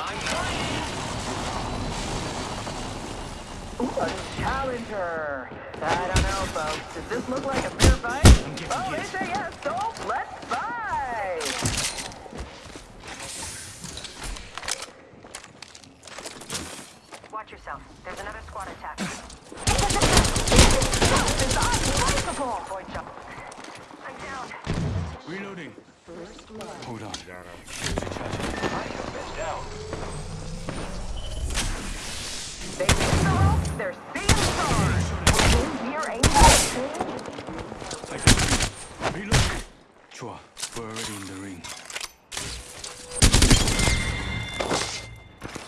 I'm. Ooh, a challenger. I don't know, folks. Does this look like a fair fight? Oh, they say yes, so let's fight! Watch yourself. There's another squad attack. It's unbreakable! Void shot. I'm down. Reloading. Hold on. 좋아. We're already in the ring.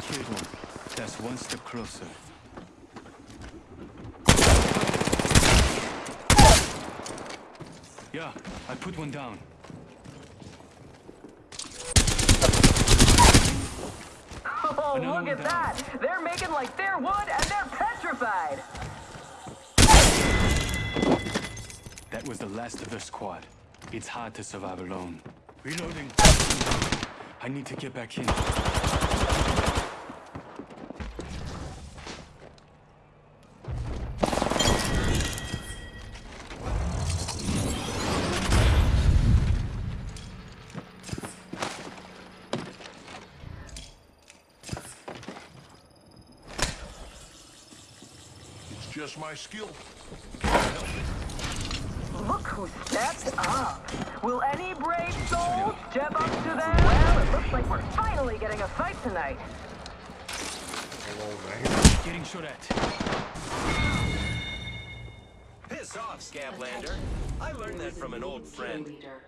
Killed one. That's one step closer. Yeah, I put one down. Oh, Another look at down. that! They're making like they're wood and they're petrified! That was the last of the squad. It's hard to survive alone. Reloading. I need to get back in. It's just my skill. Look who stepped up! Will any brave soul step up to them? Well, it looks like we're finally getting a fight tonight. Getting shot at. Piss off, Scaplander. I learned that from an old friend. Leader.